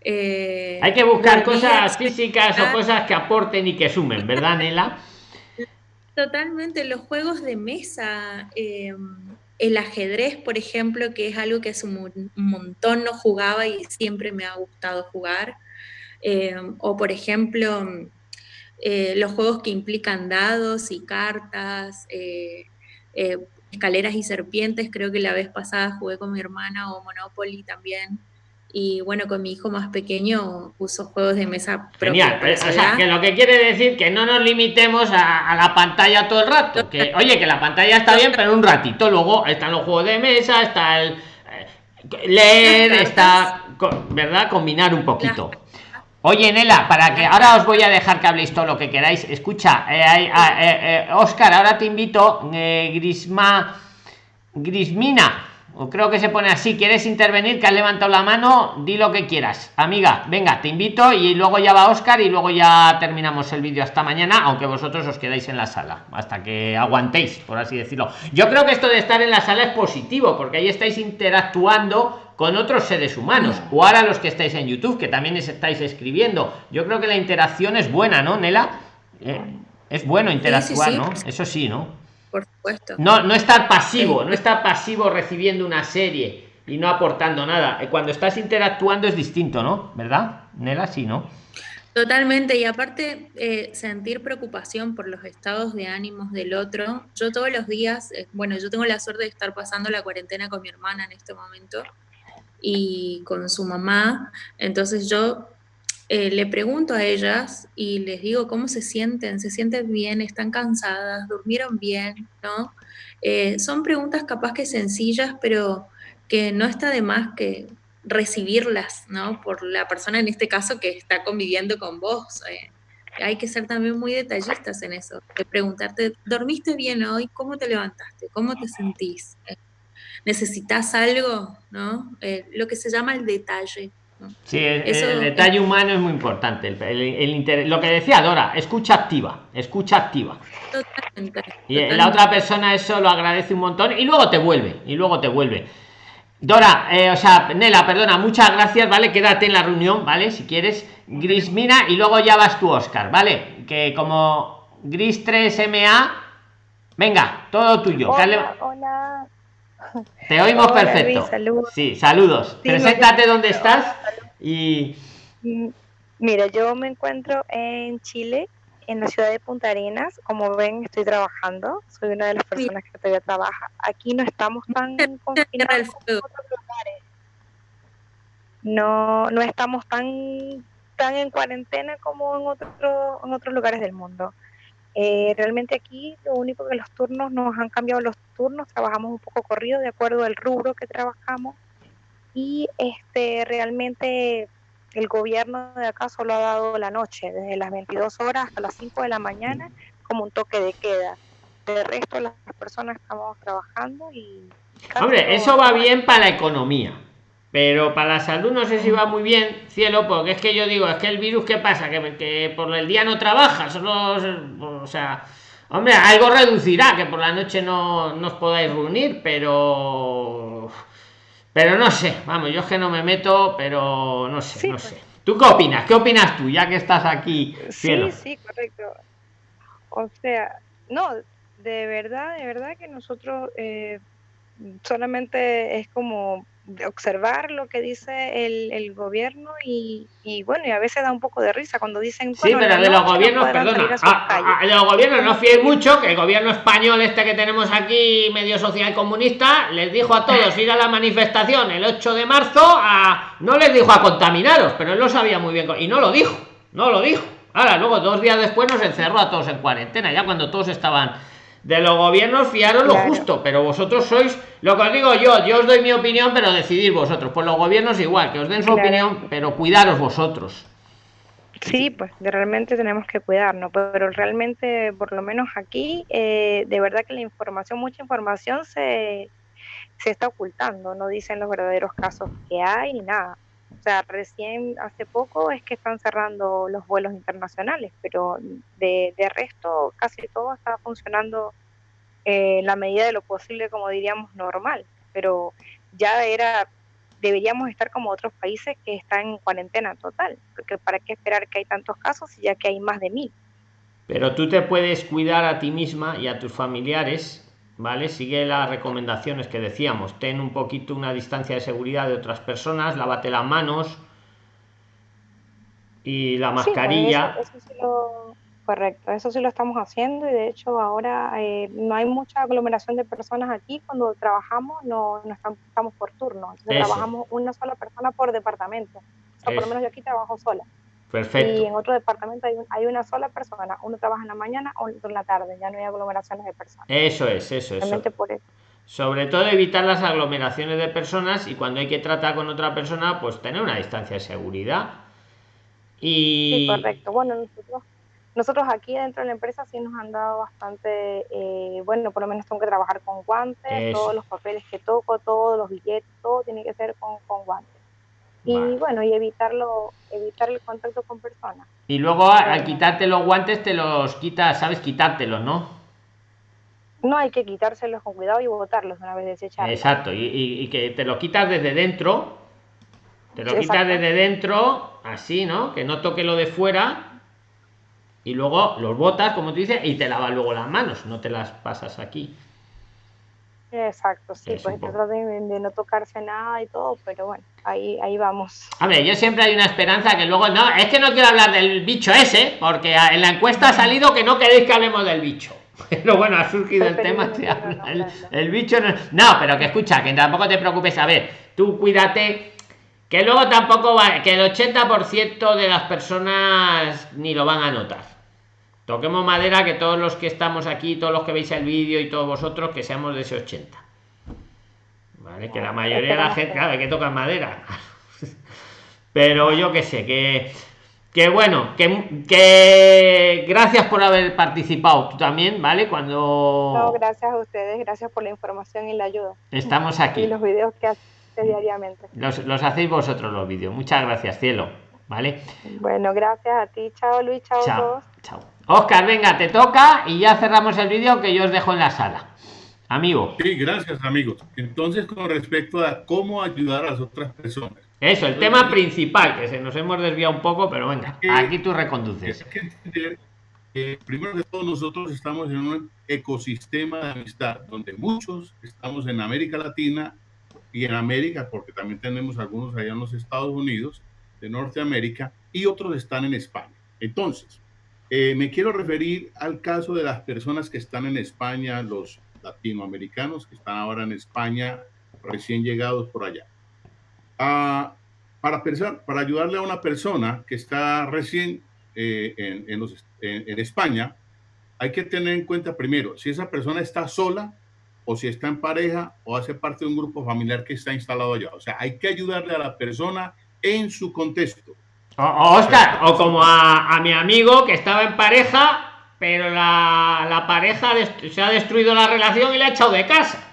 Eh, Hay que buscar cosas físicas o cosas que aporten y que sumen, ¿verdad, Nela? Totalmente, los juegos de mesa, eh, el ajedrez, por ejemplo, que es algo que hace un montón no jugaba y siempre me ha gustado jugar, eh, o por ejemplo, los juegos que implican dados y cartas, escaleras y serpientes, creo que la vez pasada jugué con mi hermana o Monopoly también. Y bueno, con mi hijo más pequeño uso juegos de mesa. Genial, o sea, que lo que quiere decir que no nos limitemos a, la pantalla todo el rato. Que, [LAUGHS] oye, que la pantalla está bien, pero un ratito. Luego están los juegos de mesa, está el eh, leer, está, ¿verdad? Combinar un poquito. Oye, Nela, para que ahora os voy a dejar que habléis todo lo que queráis. Escucha, eh, eh, Oscar, ahora te invito, Grisma, Grismina o creo que se pone así. ¿Quieres intervenir? Que has levantado la mano, di lo que quieras. Amiga, venga, te invito y luego ya va Oscar y luego ya terminamos el vídeo hasta mañana, aunque vosotros os quedáis en la sala, hasta que aguantéis, por así decirlo. Yo creo que esto de estar en la sala es positivo, porque ahí estáis interactuando con otros seres humanos o ahora los que estáis en YouTube que también estáis escribiendo yo creo que la interacción es buena no Nela eh, es bueno interactuar no eso sí no por supuesto. No no estar pasivo no estar pasivo recibiendo una serie y no aportando nada. Eh, cuando estás interactuando es distinto no verdad Nela sí no Totalmente, y aparte eh, sentir preocupación por los estados de ánimos del otro. Yo todos los días, bueno, yo tengo la suerte de estar pasando la cuarentena con mi hermana en este momento, y con su mamá. Entonces yo eh, le pregunto a ellas y les digo cómo se sienten, se sienten bien, están cansadas, durmieron bien, ¿no? Eh, son preguntas capaz que sencillas, pero que no está de más que recibirlas, ¿no? Por la persona en este caso que está conviviendo con vos. Eh. hay que ser también muy detallistas en eso, de preguntarte, ¿dormiste bien hoy? ¿Cómo te levantaste? ¿Cómo te sentís? necesitas algo, ¿no? Lo que se llama el detalle. Sí, el, detalle humano es muy importante. El, lo que decía Dora, escucha activa, escucha activa. Totalmente, y la otra persona eso lo agradece un montón y luego te vuelve, y luego te vuelve. Dora, eh, o sea, Nela, perdona, muchas gracias, ¿vale? Quédate en la reunión, ¿vale? Si quieres, Gris Mina, y luego ya vas tú, Oscar, ¿vale? Que como Gris 3MA, venga, todo tuyo. hola. Te oímos perfecto. saludos. Sí, saludos. Preséntate dónde estás y... Mira, yo me encuentro en Chile, en la ciudad de Punta Arenas. Como ven, estoy trabajando. Soy una de las personas que todavía trabaja. Aquí no estamos tan confinados como otros lugares. No, no estamos tan, tan en cuarentena como en, otro, en otros lugares del mundo. Eh, realmente aquí lo único que los turnos nos han cambiado los turnos, trabajamos un poco corrido de acuerdo al rubro que trabajamos y este realmente el gobierno de acá solo ha dado la noche, desde las 22 horas hasta las 5 de la mañana, como un toque de queda. De resto las personas estamos trabajando y... Hombre, eso va bien para la economía, pero para la salud no sé si va muy bien, cielo, porque es que yo digo, es que el virus, ¿qué pasa? Que, que por el día no trabaja, solo, o sea, hombre, algo reducirá, que por la noche no, os podáis reunir, pero, pero no sé, vamos, yo es que no me meto, pero no sé, no pues. sé. ¿Tú qué opinas? ¿Qué opinas tú, ya que estás aquí? Cielo? Sí, sí, correcto. O sea, no, de verdad, de verdad que nosotros eh, solamente es como observar lo que dice el, el gobierno y, y, bueno, y a veces da un poco de risa cuando dicen... Sí, pero de los gobiernos, perdona, ah, ah, de los gobiernos no fíes mucho, que el gobierno español este que tenemos aquí, medio social comunista, les dijo a todos ir a la manifestación el 8 de marzo, a, no les dijo a contaminaros, pero él lo sabía muy bien, y no lo dijo, no lo dijo. Ahora, luego, dos días después nos encerró a todos en cuarentena, ya cuando todos estaban de los gobiernos fiaros lo justo, pero vosotros sois, lo que os digo yo, yo os doy mi opinión, pero decidir vosotros. Pues los gobiernos igual, que os den su opinión, pero cuidaros vosotros. Sí, pues realmente tenemos que cuidarnos, pero realmente, por lo menos aquí, eh, de verdad que la información, mucha información se, se está ocultando, no dicen los verdaderos casos que hay ni nada. O sea, recién hace poco es que están cerrando los vuelos internacionales, pero de, resto casi todo está funcionando en la medida de lo posible, como diríamos, normal. Pero ya era, deberíamos estar como otros países que están en cuarentena total, porque para qué esperar que hay tantos casos ya que hay más de mil. Pero tú te puedes cuidar a ti misma y a tus familiares ¿vale? Sigue las recomendaciones que decíamos, ten un poquito una distancia de seguridad de otras personas, lávate las manos y la pues, mascarilla. correcto, eso sí lo estamos haciendo y de hecho ahora eh, no hay mucha aglomeración de personas aquí, cuando trabajamos no, no estamos, por turno, trabajamos una sola persona por departamento, o por lo menos yo aquí trabajo sola. Perfecto. Y en otro departamento hay, hay, una sola persona. Uno trabaja en la mañana, o en la tarde. Ya no hay aglomeraciones de personas. Eso es, eso es. Sobre todo evitar las aglomeraciones de personas y cuando hay que tratar con otra persona, pues tener una distancia de seguridad. Y... Sí, correcto. Bueno, nosotros nosotros aquí dentro de la empresa sí nos han dado bastante, eh, bueno, por lo menos tengo que trabajar con guantes, todos los papeles que toco, todos los billetes, todo tiene que ser con, con guantes. Y bueno, y evitarlo, evitar el contacto con personas. Y luego al quitarte los guantes te los quitas, sabes quitártelos, ¿no? No hay que quitárselos con cuidado y botarlos una vez desechados. Exacto, y, que te lo quitas desde dentro, te lo quitas desde dentro, así, ¿no? Que no toque lo de fuera, y luego los botas, como tú dices, y te lavas luego las manos, no te las pasas aquí. Exacto, sí, pues trato de, no tocarse nada y todo, pero bueno, ahí, ahí vamos. A ver, yo siempre hay una esperanza que luego, no, es que no quiero hablar del bicho ese, porque en la encuesta ha salido que no queréis que hablemos del bicho. [LAUGHS] Pero bueno, ha surgido el tema, el, bicho no, no, pero que escucha, que tampoco te preocupes, a ver, tú cuídate, que luego tampoco va, que el 80% de las personas ni lo van a notar. Toquemos madera que todos los que estamos aquí, todos los que veis el vídeo y todos vosotros, que seamos de ese 80. ¿Vale? Que la mayoría de la gente, claro, que toca madera. [LAUGHS] Pero yo que sé, que que bueno, que, que, gracias por haber participado tú también, ¿vale? Cuando... No, gracias a ustedes, gracias por la información y la ayuda. Estamos aquí. Y los vídeos que haces diariamente. Los, los hacéis vosotros los vídeos. Muchas gracias, cielo. ¿Vale? Bueno, gracias a ti. Chao, Luis. Chao, chao todos. Chao. Oscar, venga, te toca y ya cerramos el vídeo que yo os dejo en la sala. Amigo. Sí, gracias, amigos. Entonces, con respecto a cómo ayudar a las otras personas eso, el tema principal, que se nos hemos desviado un poco, pero venga, aquí tú reconduces. Hay que entender que primero de todo nosotros estamos en un ecosistema de amistad, donde muchos estamos en América Latina y en América, porque también tenemos algunos allá en los Estados Unidos, de Norteamérica, y otros están en España. Entonces, eh, me quiero referir al caso de las personas que están en España, los latinoamericanos que están ahora en España, recién llegados por allá para, pensar, para ayudarle a una persona que está recién eh, en, en, España, hay que tener en cuenta primero si esa persona está sola o si está en pareja o hace parte de un grupo familiar que está instalado allá. O sea, hay que ayudarle a la persona en su contexto. O, Oscar, o como a, mi amigo que estaba en pareja, pero la, la pareja se ha destruido la relación y le ha echado de casa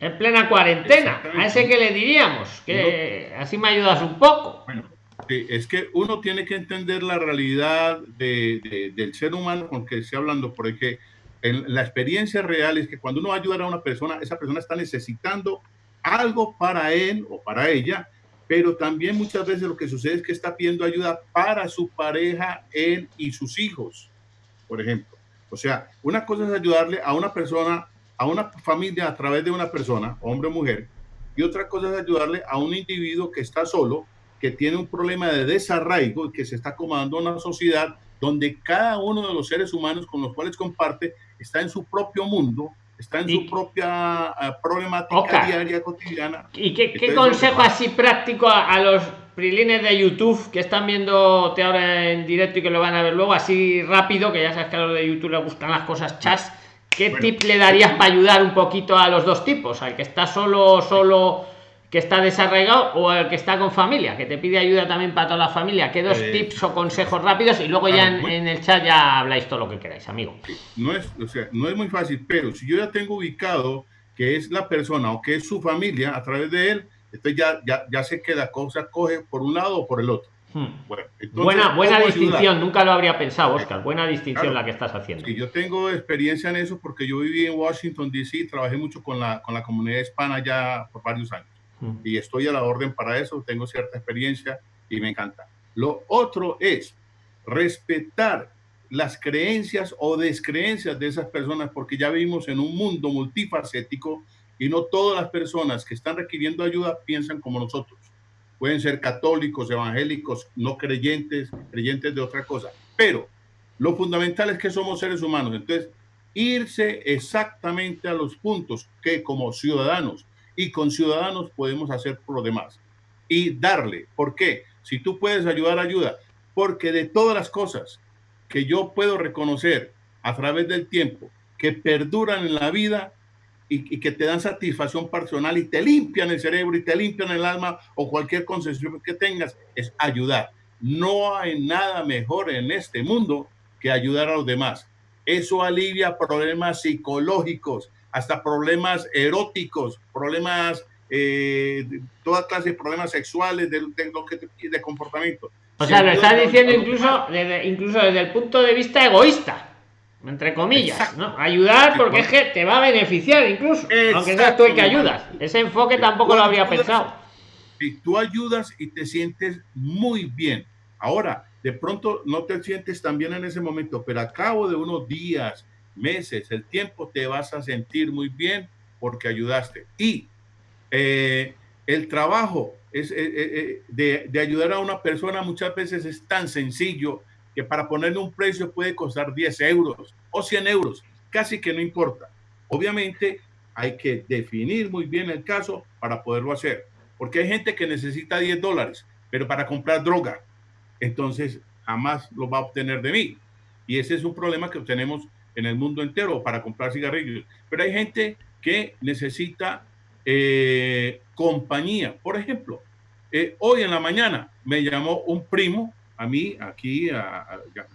en plena cuarentena. A ese que le diríamos, que así me ayudas un poco. Bueno, es que uno tiene que entender la realidad del ser humano con que esté hablando, porque en la experiencia real es que cuando uno va a ayudar a una persona, esa persona está necesitando algo para él o para ella, pero también muchas veces lo que sucede es que está pidiendo ayuda para su pareja, él y sus hijos, por ejemplo. O sea, una cosa es ayudarle a una persona a una familia a través de una persona, hombre o mujer, y otra cosa es ayudarle a un individuo que está solo, que tiene un problema de desarraigo y que se está acomodando una sociedad donde cada uno de los seres humanos con los cuales comparte está en su propio mundo, está en su propia uh, problemática diaria, cotidiana. ¿Y qué, qué consejo así práctico a, los prilines de YouTube que están viendo ahora en directo y que lo van a ver luego, así rápido, que ya sabes que a los de YouTube les gustan las cosas chas? ¿Qué tip le darías para ayudar un poquito a los dos tipos? Al que está solo, solo, que está desarraigado o al que está con familia, que te pide ayuda también para toda la familia. ¿Qué dos eh, tips o consejos rápidos? Y luego ya en, el chat ya habláis todo lo que queráis, amigo. No es, o sea, no es muy fácil, pero si yo ya tengo ubicado que es la persona o que es su familia a través de él, entonces ya, ya, ya sé que la cosa coge por un lado o por el otro. Hmm. buena buena distinción, nunca lo habría pensado, Oscar. Buena distinción la que estás haciendo. Y yo tengo experiencia en eso porque yo viví en Washington, D.C., trabajé mucho con la, con la comunidad hispana ya por varios años. Y estoy a la orden para eso, tengo cierta experiencia y me encanta. Lo otro es respetar las creencias o descreencias de esas personas porque ya vivimos en un mundo multifacético y no todas las personas que están requiriendo ayuda piensan como nosotros. Pueden ser católicos, evangélicos, no creyentes, creyentes de otra cosa, pero lo fundamental es que somos seres humanos, entonces irse exactamente a los puntos que como ciudadanos y con ciudadanos podemos hacer por lo demás y darle, ¿por qué? Si tú puedes ayudar, ayuda, porque de todas las cosas que yo puedo reconocer a través del tiempo que perduran en la vida, y, que te dan satisfacción personal y te limpian el cerebro y te limpian el alma o cualquier concepción que tengas, es ayudar. No hay nada mejor en este mundo que ayudar a los demás. Eso alivia problemas psicológicos, hasta problemas eróticos, problemas, eh, toda clase de problemas sexuales, de, de, de comportamiento. O sea, lo estás diciendo incluso desde, incluso desde el punto de vista egoísta, entre comillas, ¿no? Ayudar porque es que te va a beneficiar incluso, aunque seas tú el que ayudas. Ese enfoque tampoco lo habría pensado. Si tú ayudas y te sientes muy bien. Ahora, de pronto no te sientes tan bien en ese momento, pero a cabo de unos días, meses, el tiempo te vas a sentir muy bien porque ayudaste. Y eh, el trabajo es, eh, eh, de, de, ayudar a una persona muchas veces es tan sencillo que para ponerle un precio puede costar 10 euros o 100 euros, casi que no importa. Obviamente hay que definir muy bien el caso para poderlo hacer, porque hay gente que necesita 10 dólares, pero para comprar droga, entonces jamás lo va a obtener de mí. Y ese es un problema que tenemos en el mundo entero para comprar cigarrillos. Pero hay gente que necesita eh, compañía. Por ejemplo, eh, hoy en la mañana me llamó un primo a mí, aquí, a,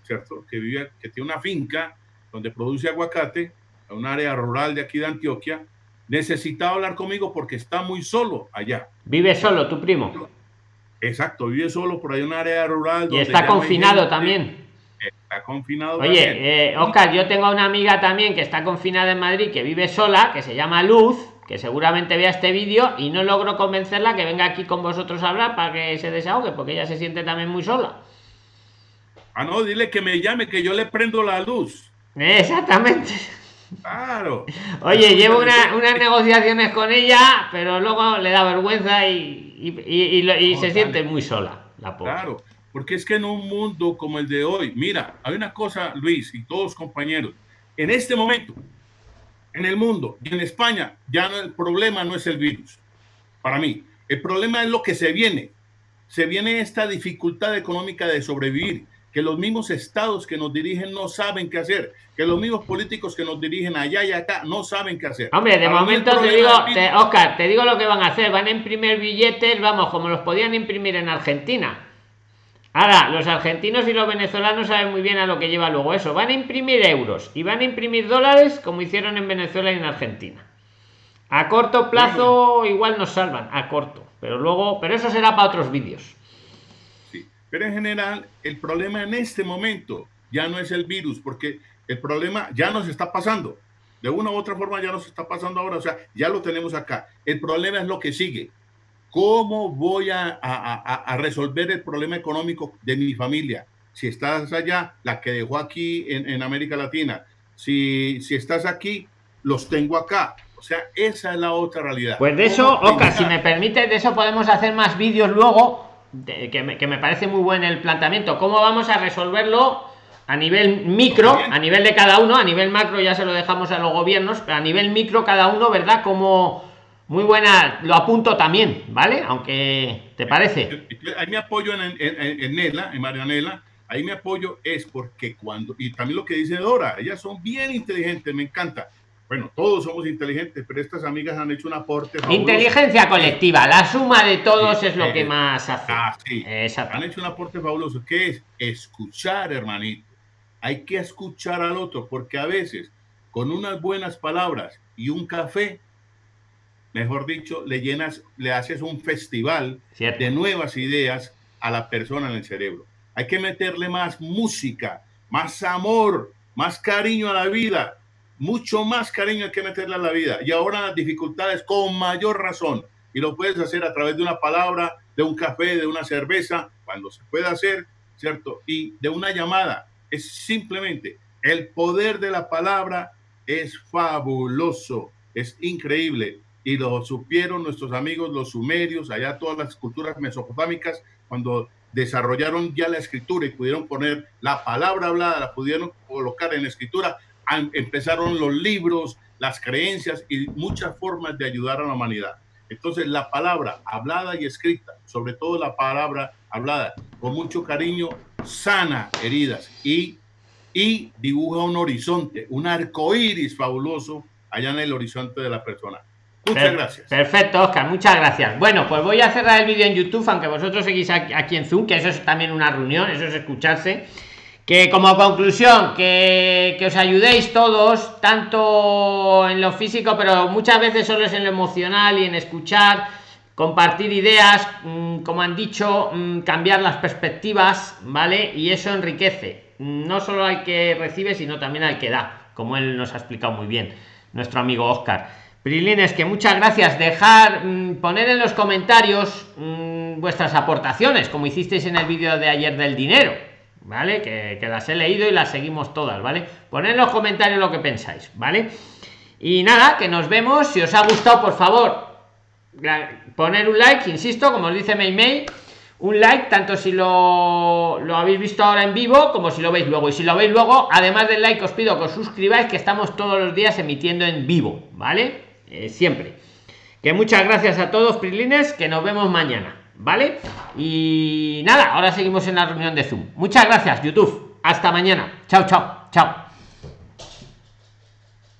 ¿cierto? Que vive, que tiene una finca donde produce aguacate, en un área rural de aquí de Antioquia, necesitaba hablar conmigo porque está muy solo allá. ¿Vive solo tu primo? Exacto, vive solo por ahí en un área rural. Y está confinado también. Está confinado. Oye, eh, Oscar, yo tengo una amiga también que está confinada en Madrid, que vive sola, que se llama Luz, que seguramente vea este vídeo y no logro convencerla que venga aquí con vosotros a hablar para que se desahogue, porque ella se siente también muy sola. Ah, no, dile que me llame, que yo le prendo la luz. Exactamente. Claro. Oye, llevo unas negociaciones con ella, pero luego le da vergüenza y, se siente muy sola, la pobre. Claro, porque es que en un mundo como el de hoy, mira, hay una cosa, Luis y todos compañeros, en este momento, en el mundo y en España, ya no, el problema no es el virus, para mí. El problema es lo que se viene. Se viene esta dificultad económica de sobrevivir que los mismos estados que nos dirigen no saben qué hacer, que los mismos políticos que nos dirigen allá y acá no saben qué hacer. Hombre, de momento te digo, Oscar, te digo lo que van a hacer, van a imprimir billetes, vamos, como los podían imprimir en Argentina. Ahora, los argentinos y los venezolanos saben muy bien a lo que lleva luego eso. Van a imprimir euros y van a imprimir dólares como hicieron en Venezuela y en Argentina. A corto plazo igual nos salvan, a corto. Pero luego, pero eso será para otros vídeos. Pero en general, el problema en este momento ya no es el virus, porque el problema ya nos está pasando. De una u otra forma ya nos está pasando ahora, o sea, ya lo tenemos acá. El problema es lo que sigue. ¿Cómo voy a, a, resolver el problema económico de mi familia? Si estás allá, la que dejó aquí en, en América Latina. Si, si estás aquí, los tengo acá. O sea, esa es la otra realidad. Pues de eso, Oca, si me permite, de eso podemos hacer más vídeos luego que, me, parece muy buen el planteamiento. ¿Cómo vamos a resolverlo a nivel micro, a nivel de cada uno? A nivel macro ya se lo dejamos a los gobiernos, pero a nivel micro cada uno, ¿verdad? Como muy buena, lo apunto también, ¿vale? Aunque te parece. Ahí me apoyo en, en, en Nela, en Marianela, ahí me apoyo es porque cuando, y también lo que dice Dora, ellas son bien inteligentes, me encanta bueno, todos somos inteligentes, pero estas amigas han hecho un aporte. Inteligencia colectiva, la suma de todos es lo que más hace. Ah, sí. Han hecho un aporte fabuloso, que es escuchar, hermanito. Hay que escuchar al otro, porque a veces con unas buenas palabras y un café, mejor dicho, le llenas, le haces un festival de nuevas ideas a la persona en el cerebro. Hay que meterle más música, más amor, más cariño a la vida mucho más cariño hay que meterle a la vida. Y ahora las dificultades con mayor razón. Y lo puedes hacer a través de una palabra, de un café, de una cerveza, cuando se puede hacer, ¿cierto? Y de una llamada. Es simplemente el poder de la palabra es fabuloso, es increíble. Y lo supieron nuestros amigos los sumerios, allá todas las culturas mesopotámicas, cuando desarrollaron ya la escritura y pudieron poner la palabra hablada, la pudieron colocar en escritura, empezaron los libros, las creencias y muchas formas de ayudar a la humanidad. Entonces la palabra hablada y escrita, sobre todo la palabra hablada, con mucho cariño, sana heridas y, y dibuja un horizonte, un arco iris fabuloso allá en el horizonte de la persona. Muchas gracias. Perfecto, Oscar, muchas gracias. Bueno, pues voy a cerrar el vídeo en YouTube, aunque vosotros seguís aquí en Zoom, que eso es también una reunión, eso es escucharse que como conclusión que, que, os ayudéis todos tanto en lo físico pero muchas veces solo es en lo emocional y en escuchar compartir ideas mm, como han dicho mm, cambiar las perspectivas vale y eso enriquece no solo al que recibe sino también al que da como él nos ha explicado muy bien nuestro amigo oscar Prilines que muchas gracias dejar mm, poner en los comentarios vuestras aportaciones como hicisteis en el vídeo de ayer del dinero ¿vale? Que, las he leído y las seguimos todas, ¿vale? Poned en los comentarios lo que pensáis, ¿vale? Y nada, que nos vemos. Si os ha gustado, por favor, poner un like, insisto, como os dice Mail un like, tanto si lo, lo habéis visto ahora en vivo como si lo veis luego. Y si lo veis luego, además del like, os pido que os suscribáis, que estamos todos los días emitiendo en vivo, ¿vale? Eh, siempre. Que muchas gracias a todos, Prilines, que nos vemos mañana. ¿vale? Y nada, ahora seguimos en la reunión de Zoom. Muchas gracias, YouTube. Hasta mañana. Chao, chao, chao.